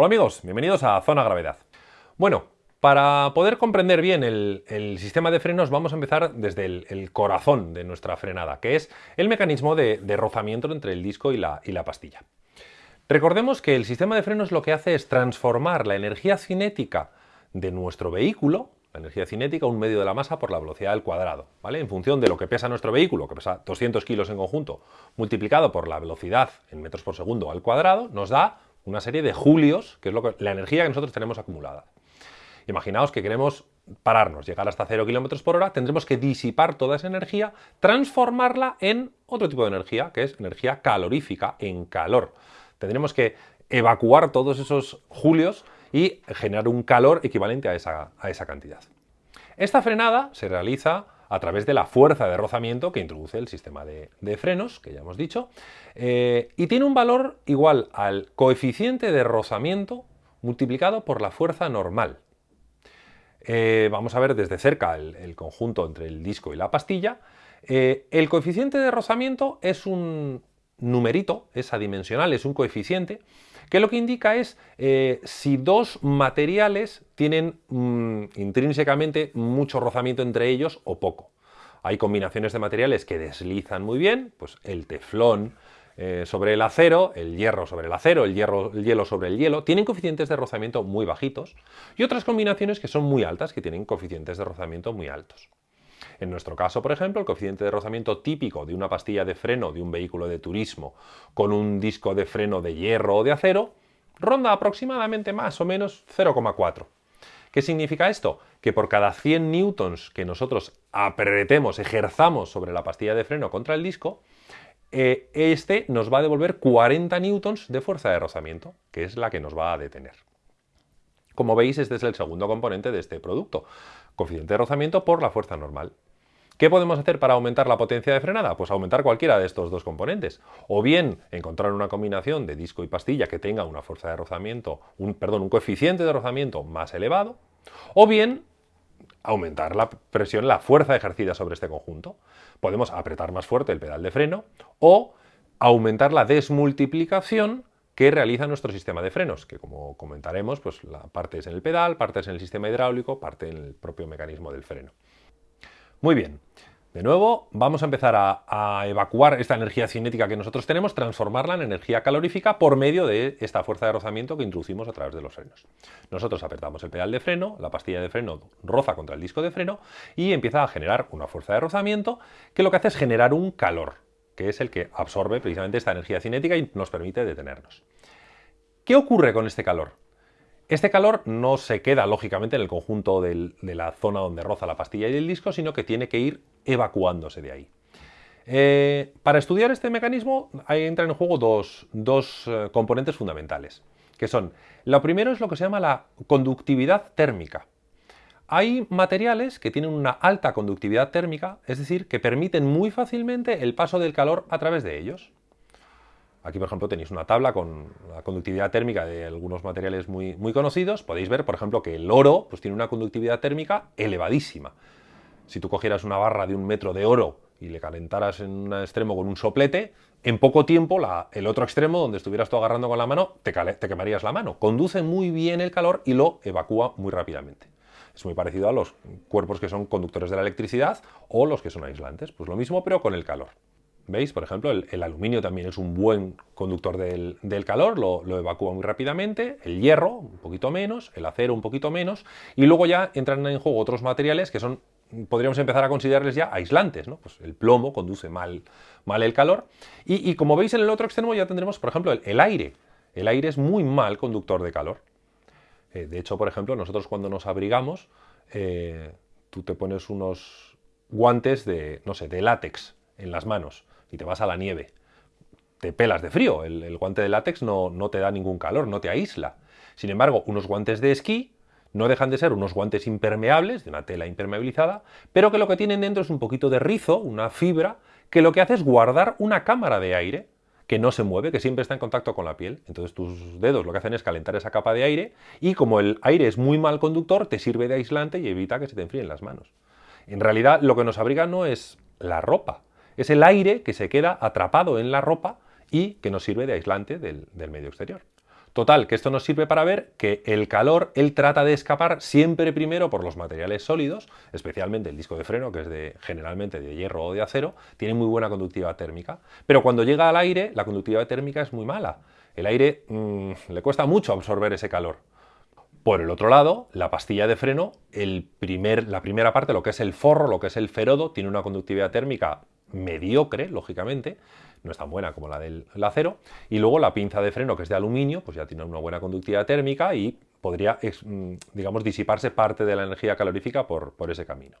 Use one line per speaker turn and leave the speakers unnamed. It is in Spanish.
Hola amigos, bienvenidos a Zona Gravedad. Bueno, para poder comprender bien el, sistema de frenos vamos a empezar desde el, corazón de nuestra frenada, que es el mecanismo de, rozamiento entre el disco y la, y la pastilla. Recordemos que el sistema de frenos lo que hace es transformar la energía cinética de nuestro vehículo, la energía cinética, un medio de la masa por la velocidad al cuadrado, ¿vale? En función de lo que pesa nuestro vehículo, que pesa 200 kilos en conjunto, multiplicado por la velocidad en metros por segundo al cuadrado, nos da una serie de julios, que es lo que, la energía que nosotros tenemos acumulada. Imaginaos que queremos pararnos, llegar hasta 0 km por hora, tendremos que disipar toda esa energía, transformarla en otro tipo de energía, que es energía calorífica, en calor. Tendremos que evacuar todos esos julios y generar un calor equivalente a esa, a esa cantidad. Esta frenada se realiza a través de la fuerza de rozamiento que introduce el sistema de, frenos, que ya hemos dicho, eh, y tiene un valor igual al coeficiente de rozamiento multiplicado por la fuerza normal. Eh, vamos a ver desde cerca el, conjunto entre el disco y la pastilla. Eh, el coeficiente de rozamiento es un numerito, es adimensional, es un coeficiente, que lo que indica es si dos materiales tienen mm, intrínsecamente mucho rozamiento entre ellos o poco. Hay combinaciones de materiales que deslizan muy bien, pues el teflón eh, sobre el acero, el hierro sobre el acero, el, hierro, el hielo sobre el hielo, tienen coeficientes de rozamiento muy bajitos y otras combinaciones que son muy altas, que tienen coeficientes de rozamiento muy altos. En nuestro caso, por ejemplo, el coeficiente de rozamiento típico de una pastilla de freno de un vehículo de turismo con un disco de freno de hierro o de acero ronda aproximadamente más o menos 0,4. ¿Qué significa esto? Que por cada 100 newtons que nosotros apretemos, ejerzamos sobre la pastilla de freno contra el disco, eh, este nos va a devolver 40 newtons de fuerza de rozamiento, que es la que nos va a detener. Como veis, este es el segundo componente de este producto, coeficiente de rozamiento por la fuerza normal. ¿Qué podemos hacer para aumentar la potencia de frenada? Pues aumentar cualquiera de estos dos componentes. O bien encontrar una combinación de disco y pastilla que tenga una fuerza de rozamiento, un, perdón, un coeficiente de rozamiento más elevado. O bien aumentar la presión, la fuerza ejercida sobre este conjunto. Podemos apretar más fuerte el pedal de freno o aumentar la desmultiplicación que realiza nuestro sistema de frenos, que como comentaremos, pues la parte es en el pedal, parte es en el sistema hidráulico, parte en el propio mecanismo del freno. Muy bien, de nuevo vamos a empezar a, evacuar esta energía cinética que nosotros tenemos, transformarla en energía calorífica por medio de esta fuerza de rozamiento que introducimos a través de los frenos. Nosotros apretamos el pedal de freno, la pastilla de freno roza contra el disco de freno y empieza a generar una fuerza de rozamiento que lo que hace es generar un calor, que es el que absorbe precisamente esta energía cinética y nos permite detenernos. ¿Qué ocurre con este calor? Este calor no se queda lógicamente en el conjunto de la zona donde roza la pastilla y el disco, sino que tiene que ir evacuándose de ahí. Eh, para estudiar este mecanismo ahí entran en juego dos, eh, componentes fundamentales, que son, lo primero es lo que se llama la conductividad térmica. Hay materiales que tienen una alta conductividad térmica, es decir, que permiten muy fácilmente el paso del calor a través de ellos. Aquí, por ejemplo, tenéis una tabla con la conductividad térmica de algunos materiales muy, muy conocidos. Podéis ver, por ejemplo, que el oro pues, tiene una conductividad térmica elevadísima. Si tú cogieras una barra de un metro de oro y le calentaras en un extremo con un soplete, en poco tiempo el otro extremo, donde estuvieras tú agarrando con la mano, te, te quemarías la mano. Conduce muy bien el calor y lo evacúa muy rápidamente. Es muy parecido a los cuerpos que son conductores de la electricidad o los que son aislantes. Pues lo mismo, pero con el calor. ¿Veis? Por ejemplo, el, aluminio también es un buen conductor del, calor, lo, evacúa muy rápidamente, el hierro un poquito menos, el acero un poquito menos, y luego ya entran en juego otros materiales que son, podríamos empezar a considerarles ya aislantes, ¿no? Pues el plomo conduce mal, mal el calor, y, como veis en el otro extremo ya tendremos, por ejemplo, el, aire. El aire es muy mal conductor de calor. Eh, de hecho, por ejemplo, nosotros cuando nos abrigamos, eh, tú te pones unos guantes de, no sé, de látex en las manos y te vas a la nieve. Te pelas de frío, el, guante de látex no, no te da ningún calor, no te aísla. Sin embargo, unos guantes de esquí no dejan de ser unos guantes impermeables, de una tela impermeabilizada, pero que lo que tienen dentro es un poquito de rizo, una fibra, que lo que hace es guardar una cámara de aire que no se mueve, que siempre está en contacto con la piel. Entonces tus dedos lo que hacen es calentar esa capa de aire y como el aire es muy mal conductor, te sirve de aislante y evita que se te enfríen las manos. En realidad lo que nos abriga no es la ropa, es el aire que se queda atrapado en la ropa y que nos sirve de aislante del, medio exterior. Total, que esto nos sirve para ver que el calor, él trata de escapar siempre primero por los materiales sólidos, especialmente el disco de freno, que es de, generalmente de hierro o de acero, tiene muy buena conductividad térmica. Pero cuando llega al aire, la conductividad térmica es muy mala. El aire mm, le cuesta mucho absorber ese calor. Por el otro lado, la pastilla de freno, la primera parte, lo que es el forro, lo que es el ferodo, tiene una conductividad térmica mediocre, lógicamente, no es tan buena como la del acero, y luego la pinza de freno, que es de aluminio, pues ya tiene una buena conductividad térmica y podría, mm, digamos, disiparse parte de la energía calorífica por, por ese camino.